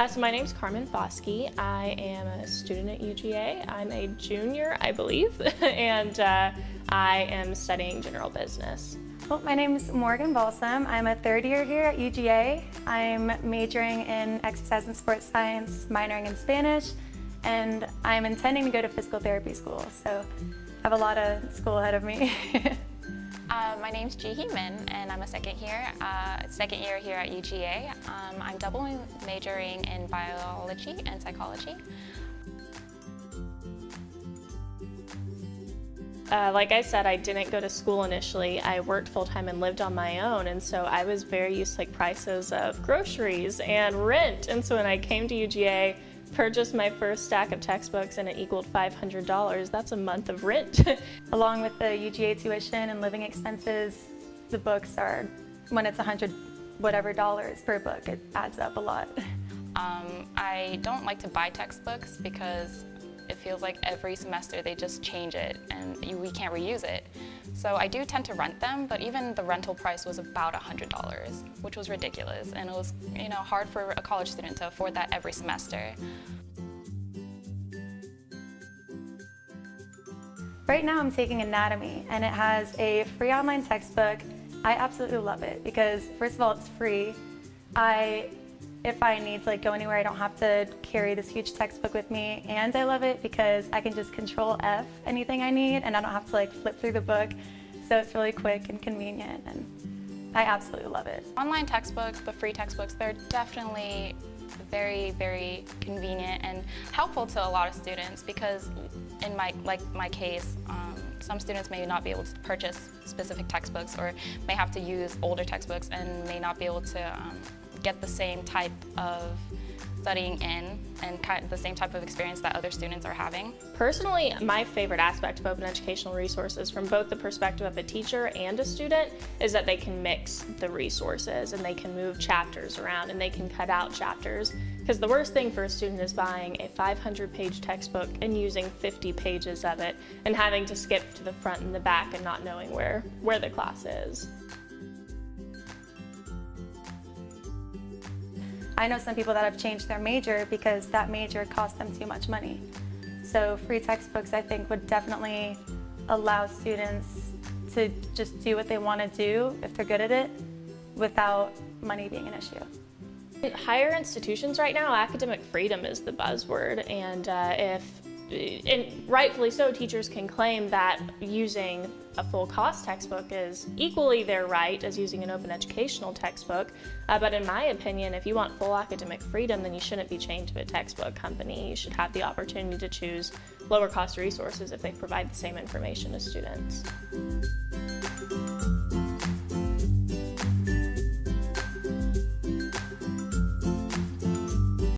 Uh, so my name's Carmen Foskey. I am a student at UGA. I'm a junior, I believe, and uh, I am studying general business. Well, my name is Morgan Balsam. I'm a third year here at UGA. I'm majoring in exercise and sports science, minoring in Spanish, and I'm intending to go to physical therapy school. So I have a lot of school ahead of me. Uh, my name's Ji Hee Min, and I'm a second year, uh, second year here at UGA. Um, I'm double majoring in biology and psychology. Uh, like I said, I didn't go to school initially. I worked full-time and lived on my own, and so I was very used to like prices of groceries and rent. And so when I came to UGA, purchased my first stack of textbooks and it equaled $500. That's a month of rent. Along with the UGA tuition and living expenses, the books are, when it's 100 whatever dollars per book, it adds up a lot. Um, I don't like to buy textbooks because it feels like every semester they just change it and we can't reuse it. So I do tend to rent them, but even the rental price was about $100, which was ridiculous. And it was you know, hard for a college student to afford that every semester. Right now I'm taking anatomy and it has a free online textbook. I absolutely love it because first of all it's free. I if I need to like go anywhere, I don't have to carry this huge textbook with me. And I love it because I can just control F anything I need and I don't have to like flip through the book. So it's really quick and convenient and I absolutely love it. Online textbooks, the free textbooks, they're definitely very, very convenient and helpful to a lot of students because in my, like my case, um, some students may not be able to purchase specific textbooks or may have to use older textbooks and may not be able to um, get the same type of studying in and kind of the same type of experience that other students are having. Personally, my favorite aspect of open educational resources from both the perspective of a teacher and a student is that they can mix the resources and they can move chapters around and they can cut out chapters. Because the worst thing for a student is buying a 500 page textbook and using 50 pages of it and having to skip to the front and the back and not knowing where, where the class is. I know some people that have changed their major because that major cost them too much money. So free textbooks I think would definitely allow students to just do what they want to do if they're good at it without money being an issue. Higher institutions right now, academic freedom is the buzzword and uh, if and rightfully so, teachers can claim that using a full cost textbook is equally their right as using an open educational textbook. Uh, but in my opinion, if you want full academic freedom, then you shouldn't be chained to a textbook company. You should have the opportunity to choose lower cost resources if they provide the same information to students.